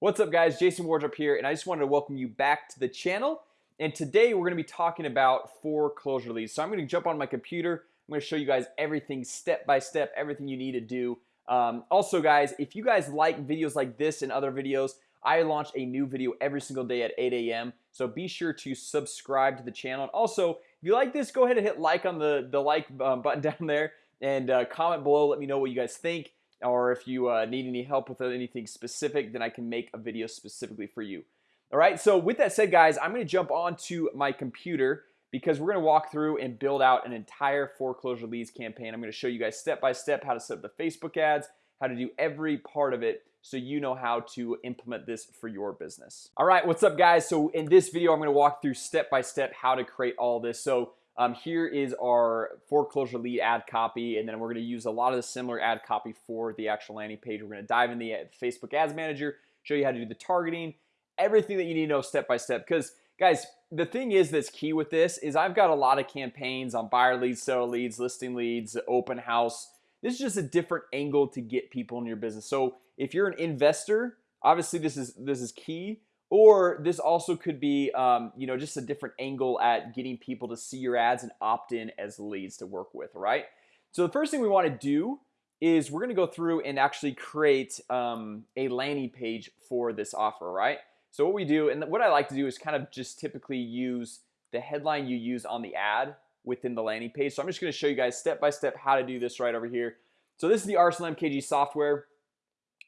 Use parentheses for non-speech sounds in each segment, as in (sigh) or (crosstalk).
What's up guys? Jason Wardrop here and I just wanted to welcome you back to the channel. And today we're gonna be talking about foreclosure leads. So I'm gonna jump on my computer. I'm gonna show you guys everything step by step everything you need to do. Um, also guys if you guys like videos like this and other videos I launch a new video every single day at 8 a.m. So be sure to subscribe to the channel. And also if you like this go ahead and hit like on the the like um, button (laughs) down there and uh, comment below. Let me know what you guys think or if you uh, need any help with anything specific then I can make a video specifically for you. All right so with that said guys I'm gonna jump onto my computer because we're gonna walk through and build out an entire foreclosure leads campaign. I'm gonna show you guys step by step how to set up the Facebook ads how to do every part of it so you know how to implement this for your business. All right what's up guys? So in this video I'm gonna walk through step by step how to create all this. So um, here is our foreclosure lead ad copy and then we're going to use a lot of the similar ad copy for the actual landing page. We're going to dive in the uh, Facebook ads manager show you how to do the targeting everything that you need to know step by step. Because guys the thing is that's key with this is I've got a lot of campaigns on buyer leads seller leads listing leads open house. This is just a different angle to get people in your business. So if you're an investor obviously this is this is key or this also could be um, you know just a different angle at getting people to see your ads and opt in as leads to work with right? So the first thing we want to do is we're gonna go through and actually create um, a landing page for this offer right? So what we do and what I like to do is kind of just typically use the headline you use on the ad within the landing page. So I'm just gonna show you guys step by step how to do this right over here. So this is the Arsenal MKG software.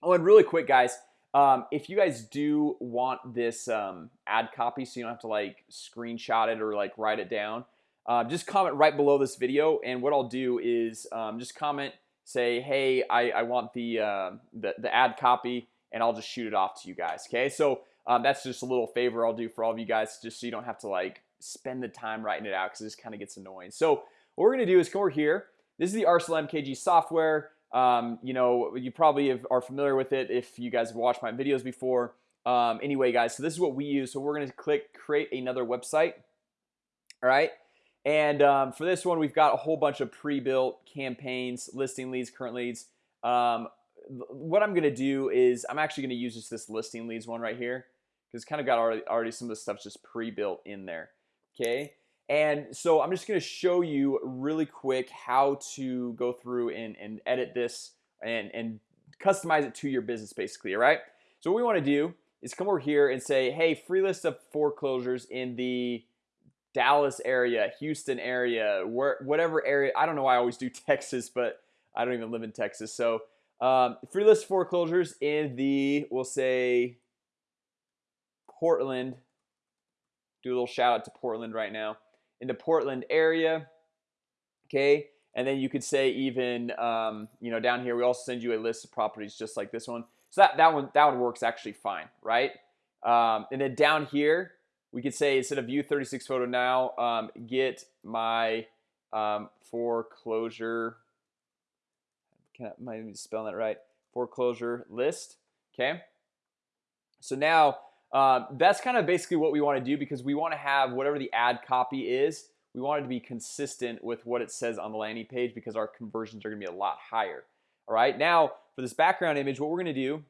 Oh and really quick guys um, if you guys do want this um, ad copy so you don't have to like screenshot it or like write it down uh, just comment right below this video. And what I'll do is um, just comment say hey I, I want the, uh, the the ad copy and I'll just shoot it off to you guys okay? So um, that's just a little favor I'll do for all of you guys just so you don't have to like spend the time writing it out because this kind of gets annoying. So what we're gonna do is come over here. This is the Arsenal MKG software um, you know you probably have, are familiar with it if you guys have watched my videos before. Um, anyway guys so this is what we use. So we're gonna click create another website. All right and um, for this one we've got a whole bunch of pre-built campaigns listing leads current leads. Um, what I'm gonna do is I'm actually gonna use just this listing leads one right here because it's kind of got already, already some of the stuff just pre-built in there. Okay and so I'm just gonna show you really quick how to go through and, and edit this and, and customize it to your business basically all right? So what we want to do is come over here and say hey free list of foreclosures in the Dallas area Houston area where whatever area I don't know why I always do (laughs) Texas but I don't even live in Texas. So um, free list foreclosures in the we'll say Portland. Do a little shout out to Portland right now in the Portland area okay? And then you could say even um, you know down here we also send you a list of properties just like this one. So that that one that one works actually fine right? Um, and then down here we could say instead of view 36 photo now um, get my um, foreclosure can I might even spell that right? Foreclosure list okay? So now uh, that's kind of basically what we want to do because we want to have whatever the ad copy is we want it to be consistent with what it says on the landing page because our conversions are gonna be a lot higher. All right now for this background image what we're gonna do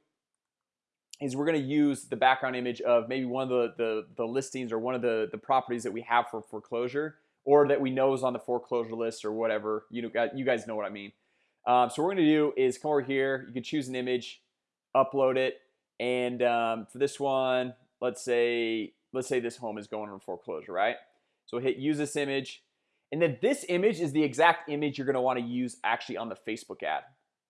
is we're gonna use the background image of maybe one of the the, the listings or one of the the properties that we have for foreclosure or that we know is on the foreclosure list or whatever. You know you guys know what I mean. Um, so what we're gonna do is come over here. You can choose an image upload it and um, for this one let's say let's say this home is going on foreclosure right? So hit use this image and then this image is the exact image you're gonna want to use actually on the Facebook ad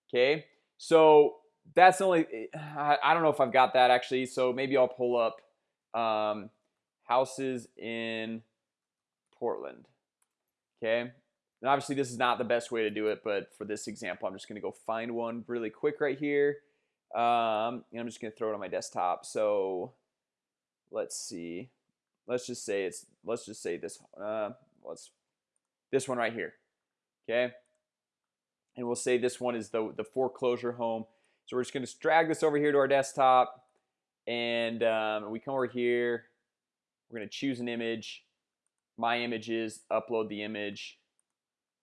okay? So that's only I don't know if I've got that actually so maybe I'll pull up um, houses in Portland okay? And obviously this is not the best way to do it but for this example I'm just gonna go find one really quick right here um, I'm just gonna throw it on my desktop. So let's see. Let's just say it's let's just say this uh, let's this one right here okay? And we'll say this one is the the foreclosure home. So we're just gonna drag this over here to our desktop. And um, we come over here. We're gonna choose an image. My images upload the image.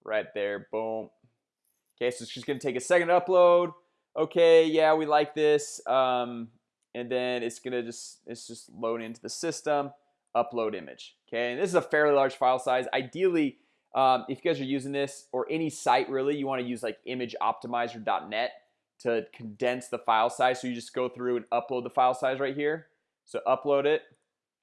Right there boom. Okay so it's just gonna take a second to upload okay yeah we like this um, and then it's gonna just it's just load into the system upload image okay? And this is a fairly large file size. Ideally um, if you guys are using this or any site really you want to use like imageoptimizer.net to condense the file size. So you just go through and upload the file size right here. So upload it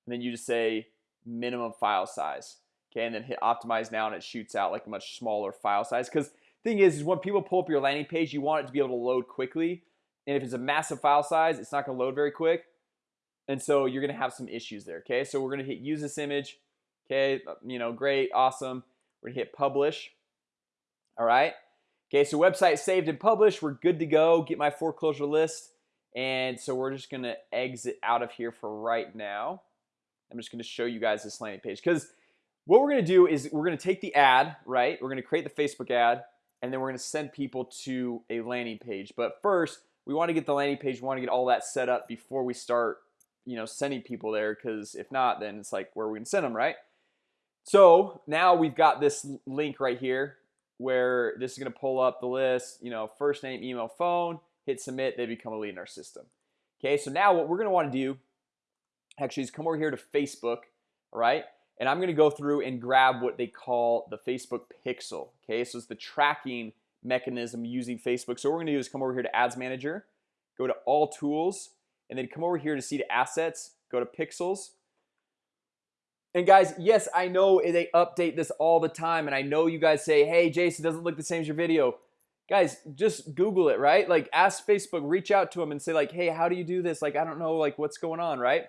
and then you just say minimum file size okay? And then hit optimize now and it shoots out like a much smaller file size. Because thing is is when people pull up your landing page you want it to be able to load quickly. And if it's a massive file size it's not gonna load very quick. And so you're gonna have some issues there okay? So we're gonna hit use this image okay? Uh, you know great awesome. We're gonna hit publish all right? Okay so website saved and published we're good to go. Get my foreclosure list. And so we're just gonna exit out of here for right now. I'm just gonna show you guys this landing page. Because what we're gonna do is we're gonna take the ad right? We're gonna create the Facebook ad and then we're gonna send people to a landing page. But first we want to get the landing page we want to get all that set up before we start you know sending people there because if not then it's like where we can send them right? So now we've got this link right here where this is gonna pull up the list you know first name email phone hit submit they become a lead in our system. Okay so now what we're gonna want to do actually is come over here to Facebook right and I'm gonna go through and grab what they call the Facebook pixel okay? So it's the tracking mechanism using Facebook. So what we're gonna do is come over here to ads manager go to all tools and then come over here to see the assets go to pixels. And guys yes I know they update this all the time and I know you guys say hey Jason doesn't look the same as your video. Guys just google it right? Like ask Facebook reach out to them and say like hey how do you do this? Like I don't know like what's going on right?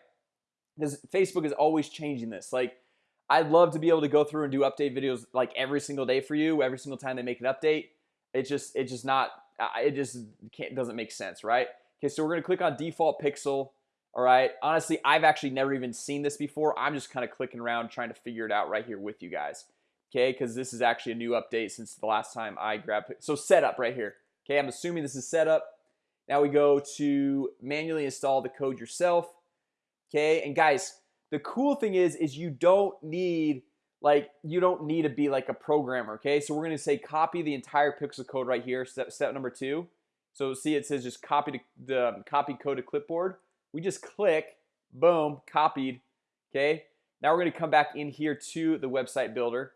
Because Facebook is always changing this. Like I'd love to be able to go through and do update videos like every single day for you every single time they make an update. It's just it's just not it just can't doesn't make sense right? Okay so we're gonna click on default pixel all right? Honestly I've actually never even seen this before. I'm just kind of clicking around trying to figure it out right here with you guys okay? Because this is actually a new update since the last time I grabbed it so setup right here okay? I'm assuming this is setup. Now we go to manually install the code yourself okay? And guys the cool thing is is you don't need like you don't need to be like a programmer okay? So we're gonna say copy the entire pixel code right here step step number two. So see it says just copy to the um, copy code to clipboard. We just click boom copied okay? Now we're gonna come back in here to the website builder.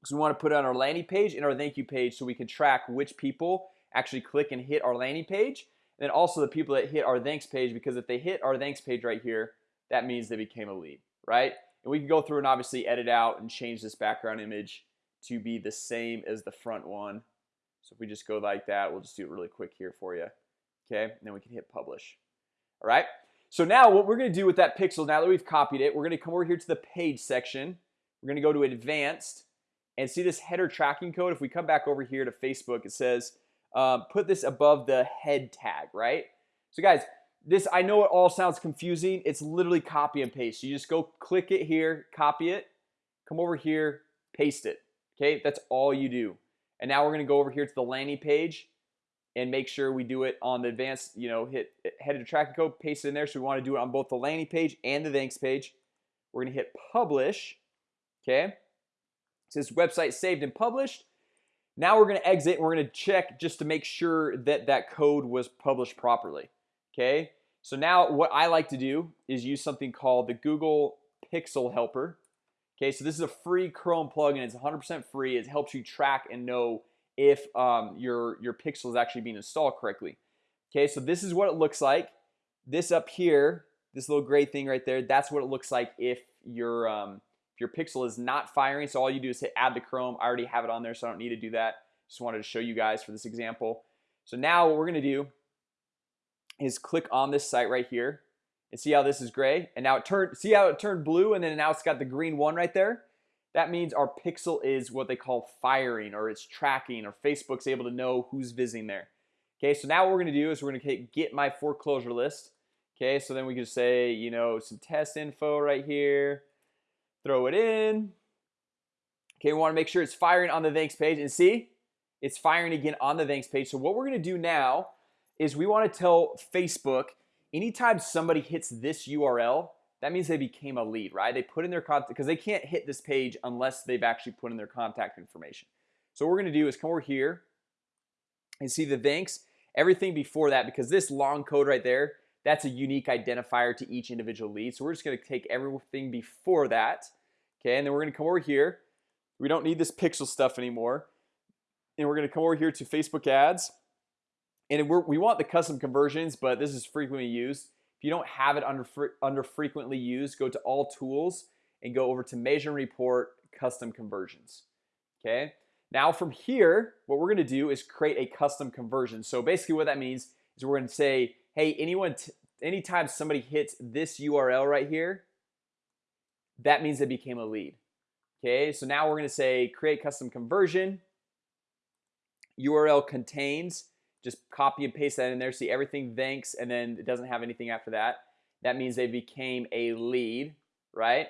Because we want to put it on our landing page and our thank you page so we can track which people actually click and hit our landing page. And then also the people that hit our thanks page because if they hit our thanks page right here that means they became a lead right? And we can go through and obviously edit out and change this background image to be the same as the front one. So if we just go like that we'll just do it really quick here for you okay? And then we can hit publish all right? So now what we're gonna do with that pixel now that we've copied it we're gonna come over here to the page section. We're gonna go to advanced and see this header tracking code. If we come back over here to Facebook it says um, put this above the head tag right? So guys this I know it all sounds confusing. It's literally copy and paste. You just go click it here copy it come over here paste it Okay, that's all you do. And now we're gonna go over here to the landing page and make sure we do it on the advanced you know hit header tracking code paste it in there. So we want to do it on both the landing page and the thanks page. We're gonna hit publish okay? It says website saved and published. Now we're gonna exit and we're gonna check just to make sure that that code was published properly okay so now what I like to do is use something called the Google Pixel Helper Okay, so this is a free Chrome plugin. It's 100% free. It helps you track and know if um, your your pixel is actually being installed correctly. Okay, so this is what it looks like. This up here, this little gray thing right there, that's what it looks like if your um, if your pixel is not firing. So all you do is hit add to Chrome. I already have it on there, so I don't need to do that. Just wanted to show you guys for this example. So now what we're gonna do is click on this site right here and see how this is gray? And now it turned see how it turned blue and then now it's got the green one right there? That means our pixel is what they call firing or it's tracking or Facebook's able to know who's visiting there. Okay so now what we're gonna do is we're gonna get my foreclosure list. Okay so then we can say you know some test info right here throw it in. Okay we want to make sure it's firing on the thanks page and see it's firing again on the thanks page. So what we're gonna do now is we want to tell Facebook anytime somebody hits this URL that means they became a lead right? They put in their contact because they can't hit this page unless they've actually put in their contact information. So what we're gonna do is come over here and see the thanks everything before that because this long code right there that's a unique identifier to each individual lead. So we're just going to take everything before that okay? And then we're going to come over here. We don't need this pixel stuff anymore. And we're going to come over here to Facebook ads and we want the custom conversions but this is frequently used. If you don't have it under under frequently used go to all tools and go over to measure and report custom conversions okay? Now from here what we're gonna do is create a custom conversion. So basically what that means is we're gonna say hey anyone anytime somebody hits this URL right here that means they became a lead okay? So now we're gonna say create custom conversion. URL contains just copy and paste that in there see everything thanks and then it doesn't have anything after that. That means they became a lead right?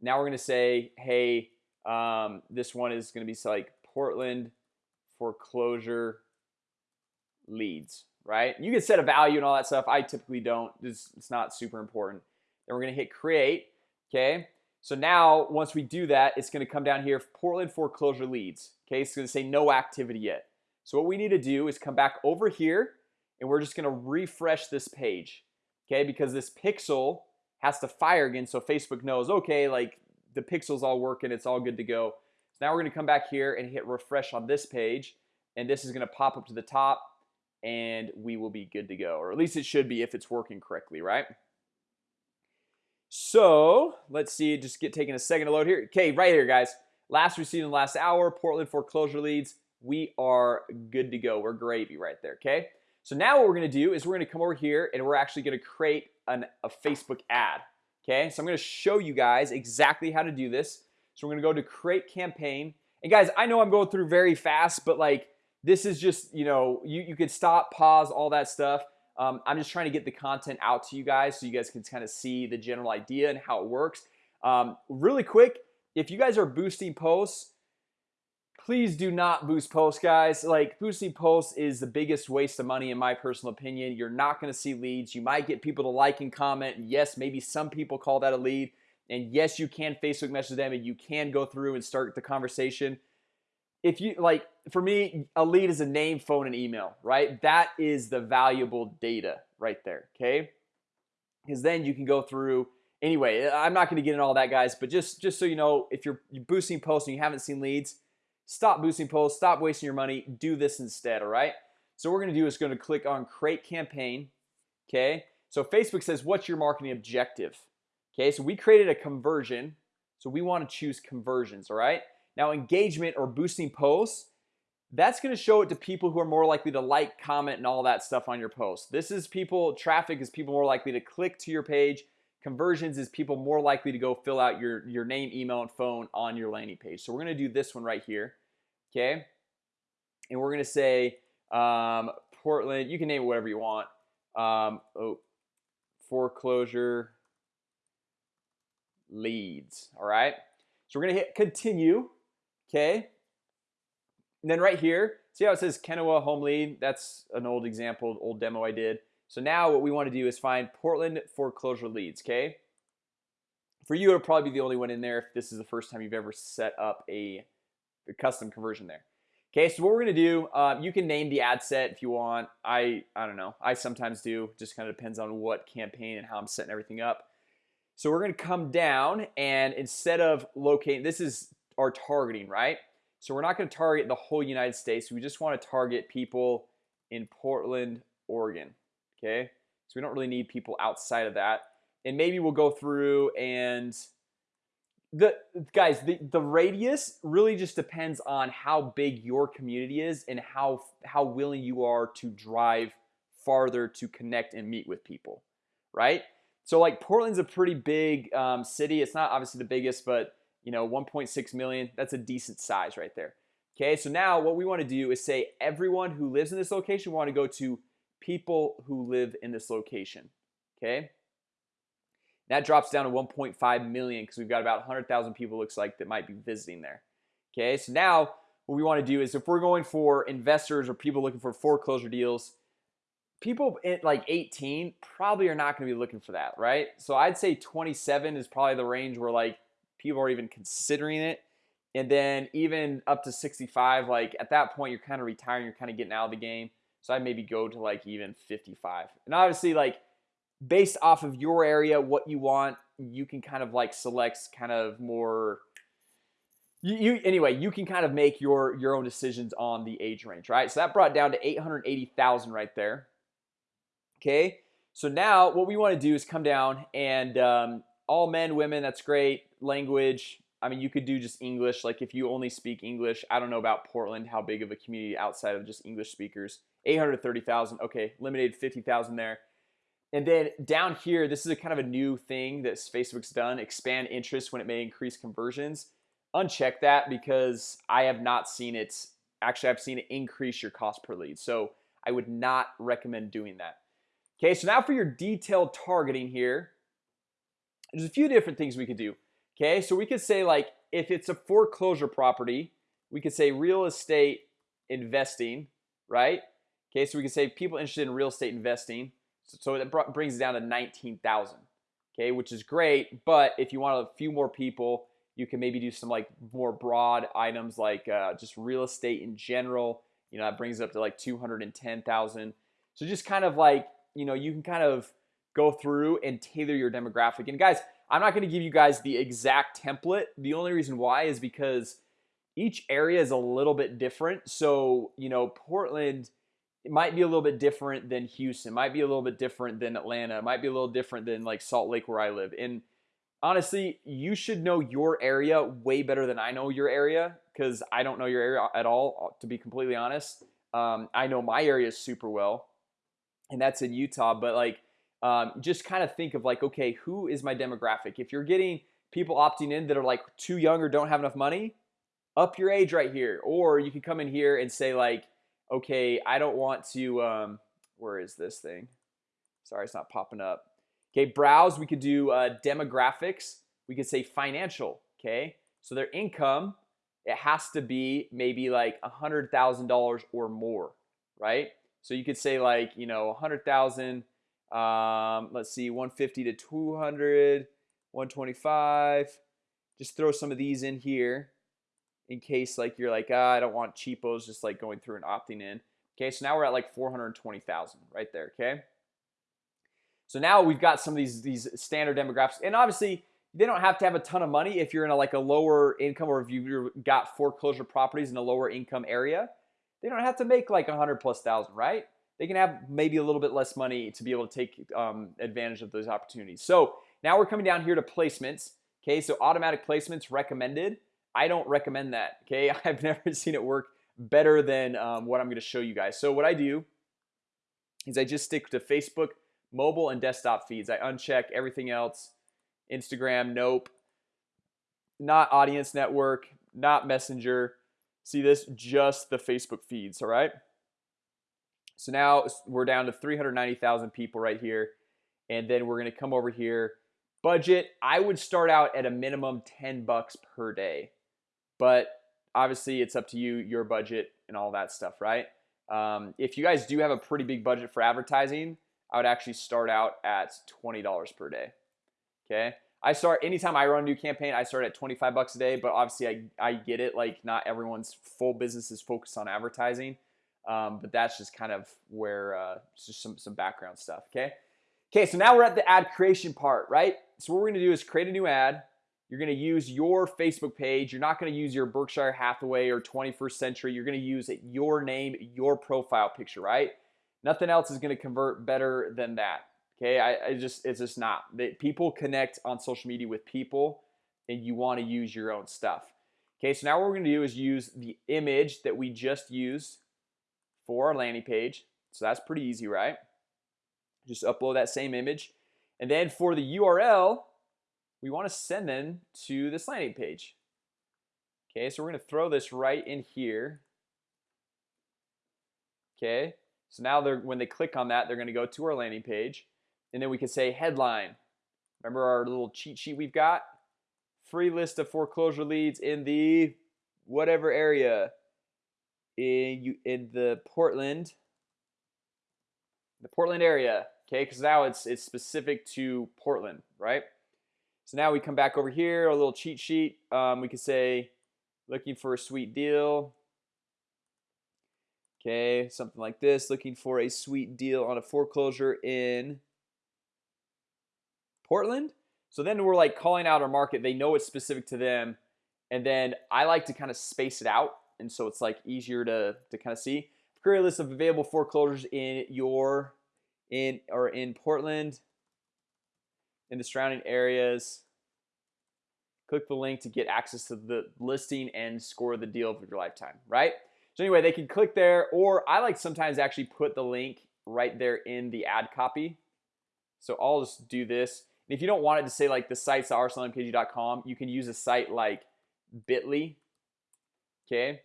Now we're gonna say hey um, this one is gonna be like Portland foreclosure leads right? You can set a value and all that stuff. I typically don't. It's, it's not super important. Then we're gonna hit create okay? So now once we do that it's gonna come down here Portland foreclosure leads okay? It's gonna say no activity yet so what we need to do is come back over here and we're just gonna refresh this page Okay, because this pixel has to fire again so Facebook knows okay like the pixels all working it's all good to go. So now we're gonna come back here and hit refresh on this page and this is gonna pop up to the top and we will be good to go or at least it should be if it's working correctly right? So let's see just get taking a second to load here. Okay right here guys. Last received in the last hour Portland foreclosure leads we are good to go. We're gravy right there okay? So now what we're gonna do is we're gonna come over here and we're actually gonna create an, a Facebook ad okay? So I'm gonna show you guys exactly how to do this. So we're gonna go to create campaign. And guys I know I'm going through very fast but like this is just you know you, you could stop pause all that stuff. Um, I'm just trying to get the content out to you guys so you guys can kind of see the general idea and how it works. Um, really quick if you guys are boosting posts please do not boost posts guys. Like boosting posts is the biggest waste of money in my personal opinion. You're not going to see leads. You might get people to like and comment. Yes maybe some people call that a lead. And yes you can Facebook message them and you can go through and start the conversation. If you like for me a lead is a name phone and email right? That is the valuable data right there okay? Because then you can go through anyway I'm not going to get in all that guys but just just so you know if you're boosting posts and you haven't seen leads stop boosting posts stop wasting your money. Do this instead all right? So we're gonna do is to click on create campaign okay? So Facebook says what's your marketing objective? Okay so we created a conversion. So we want to choose conversions all right? Now engagement or boosting posts that's to show it to people who are more likely to like comment and all that stuff on your post this is people traffic is people more likely to click to your page. Conversions is people more likely to go fill out your your name email and phone on your landing page. So we're gonna do this one right here okay? And we're gonna say um, Portland you can name it whatever you want. Um, oh, foreclosure. Leads all right? So we're gonna hit continue okay? And then right here see how it says Kenowa home lead? That's an old example old demo I did. So now what we want to do is find Portland foreclosure leads okay? For you it'll probably be the only one in there if this is the first time you've ever set up a, a custom conversion there. Okay, so what we're gonna do um, you can name the ad set if you want. I I don't know. I sometimes do. Just kind of depends on what campaign and how I'm setting everything up. So we're gonna come down and instead of locating this is our targeting right? So we're not to target the whole United States. We just want to target people in Portland Oregon Okay, so we don't really need people outside of that. And maybe we'll go through and the guys the, the radius really just depends on how big your community is and how how willing you are to drive farther to connect and meet with people right? So like Portland's a pretty big um, city. It's not obviously the biggest but you know 1.6 million that's a decent size right there Okay, so now what we want to do is say everyone who lives in this location want to go to people who live in this location okay that drops down to 1.5 million because we've got about 100,000 people looks like that might be visiting there. Okay so now what we want to do is if we're going for investors or people looking for foreclosure deals people at like 18 probably are not going to be looking for that right? So I'd say 27 is probably the range where like people are even considering it. And then even up to 65 like at that point you're kind of retiring you're kind of getting out of the game. So I maybe go to like even 55 and obviously like based off of your area what you want you can kind of like select kind of more you, you anyway you can kind of make your your own decisions on the age range right? So that brought down to 880,000 right there. Okay? So now what we want to do is come down and um, all men women that's great. Language I mean you could do just English. Like if you only speak English I don't know about Portland how big of a community outside of just English speakers. 830,000 okay limited 50,000 there and then down here this is a kind of a new thing that Facebook's done expand interest when it may increase conversions. Uncheck that because I have not seen it. Actually I've seen it increase your cost per lead so I would not recommend doing that. Okay, so now for your detailed targeting here. There's a few different things we could do Okay, so we could say like if it's a foreclosure property we could say real estate investing right? Okay, so we can say people interested in real estate investing so it brings it down to 19,000 Okay, which is great But if you want a few more people you can maybe do some like more broad items like uh, just real estate in general You know that brings it up to like 210,000 So just kind of like you know you can kind of go through and tailor your demographic. And guys I'm not going to give you guys the exact template. The only reason why is because each area is a little bit different. So you know Portland it might be a little bit different than Houston might be a little bit different than Atlanta it might be a little different than like Salt Lake where I live and honestly you should know your area way better than I know your area because I don't know your area at all to be completely honest um, I know my area super well and that's in Utah but like um, just kind of think of like okay who is my demographic? If you're getting people opting in that are like too young or don't have enough money up your age right here or you can come in here and say like okay I don't want to um, where is this thing? Sorry it's not popping up. Okay browse we could do uh, demographics. We could say financial okay? So their income it has to be maybe like a hundred thousand dollars or more right? So you could say like you know a hundred thousand um, let's see 150 to 200 125 just throw some of these in here in case like you're like ah, I don't want cheapos just like going through and opting in. Okay so now we're at like 420,000 right there okay? So now we've got some of these these standard demographics and obviously they don't have to have a ton of money if you're in a like a lower income or if you've got foreclosure properties in a lower income area. They don't have to make like a hundred plus thousand right? They can have maybe a little bit less money to be able to take um, advantage of those opportunities. So now we're coming down here to placements okay? So automatic placements recommended I don't recommend that okay? (laughs) I've never seen it work better than um, what I'm going to show you guys. So what I do is I just stick to Facebook mobile and desktop feeds. I uncheck everything else Instagram nope. Not audience network not messenger. See this? Just the Facebook feeds all right? So now we're down to 390,000 people right here and then we're gonna come over here. Budget I would start out at a minimum 10 bucks per day but obviously it's up to you your budget and all that stuff right? Um, if you guys do have a pretty big budget for advertising I would actually start out at $20 per day okay? I start anytime I run a new campaign I start at 25 bucks a day but obviously I, I get it like not everyone's full business is focused on advertising um, but that's just kind of where uh, just some some background stuff okay? Okay so now we're at the ad creation part right? So what we're gonna do is create a new ad you're gonna use your Facebook page. You're not gonna use your Berkshire Hathaway or 21st century. You're gonna use it, your name your profile picture right? Nothing else is gonna convert better than that okay? I, I just it's just not. That people connect on social media with people and you want to use your own stuff okay? So now what we're gonna do is use the image that we just used for our landing page. So that's pretty easy right? Just upload that same image. And then for the URL we want to send them to this landing page. Okay so we're gonna throw this right in here. Okay so now they're when they click on that they're gonna go to our landing page and then we can say headline. Remember our little cheat sheet we've got? Free list of foreclosure leads in the whatever area. In you in the Portland. The Portland area okay because now it's it's specific to Portland right so now we come back over here a little cheat sheet. Um, we could say looking for a sweet deal. Okay something like this looking for a sweet deal on a foreclosure in Portland? So then we're like calling out our market. They know it's specific to them and then I like to kind of space it out and so it's like easier to to kind of see. Create a list of available foreclosures in your in or in Portland in the surrounding areas. Click the link to get access to the listing and score the deal of your lifetime right? So anyway they can click there or I like sometimes actually put the link right there in the ad copy. So I'll just do this. And if you don't want it to say like the sites arsenalmkg.com you can use a site like bit.ly okay?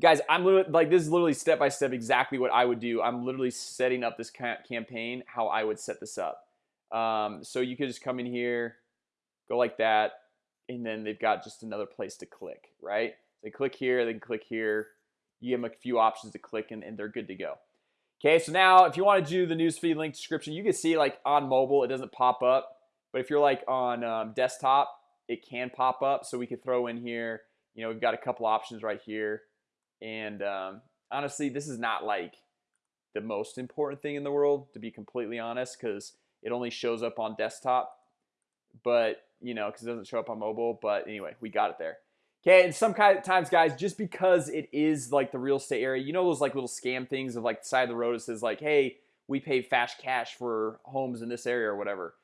Guys I'm literally like this is literally step by step exactly what I would do. I'm literally setting up this campaign how I would set this up um, so you could just come in here go like that and then they've got just another place to click right? They click here they click here. You give them a few options to click and, and they're good to go. Okay, so now if you want to do the newsfeed link description you can see like on mobile it doesn't pop up. But if you're like on um, desktop it can pop up. So we could throw in here you know we've got a couple options right here. And um, honestly this is not like the most important thing in the world to be completely honest because it only shows up on desktop but you know because it doesn't show up on mobile but anyway we got it there. Okay and some kind of times guys just because it is like the real estate area you know those like little scam things of like the side of the road it says like hey we pay fast cash for homes in this area or whatever.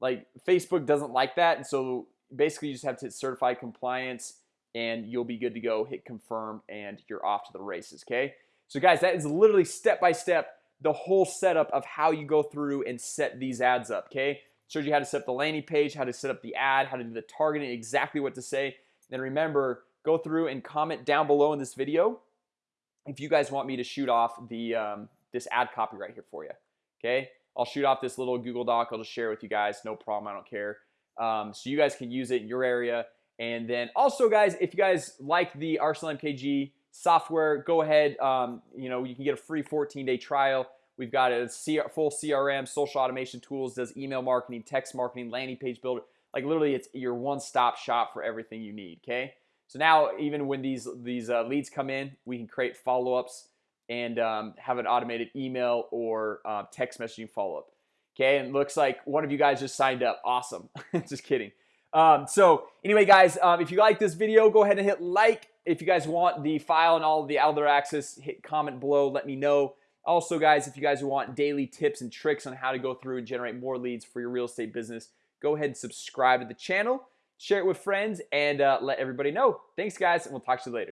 Like Facebook doesn't like that and so basically you just have to hit compliance and you'll be good to go hit confirm and you're off to the races okay? So guys that is literally step by step the whole setup of how you go through and set these ads up okay? Showed you how to set up the landing page how to set up the ad how to do the targeting exactly what to say. Then remember go through and comment down below in this video if you guys want me to shoot off the um, this ad copy right here for you okay? I'll shoot off this little Google Doc. I'll just share with you guys. No problem. I don't care. Um, so you guys can use it in your area. And then also guys if you guys like the Arsenal MKG software go ahead um, you know you can get a free 14-day trial. We've got a full CRM social automation tools does email marketing text marketing landing page builder. Like literally it's your one-stop shop for everything you need okay? So now even when these these uh, leads come in we can create follow-ups and um, have an automated email or uh, text messaging follow-up okay? And looks like one of you guys just signed up. Awesome. (laughs) Just kidding. Um, so anyway guys um, if you like this video go ahead and hit like if you guys want the file and all the other access hit comment below let me know. Also guys if you guys want daily tips and tricks on how to go through and generate more leads for your real estate business go ahead and subscribe to the channel share it with friends and uh, let everybody know. Thanks guys and we'll talk to you later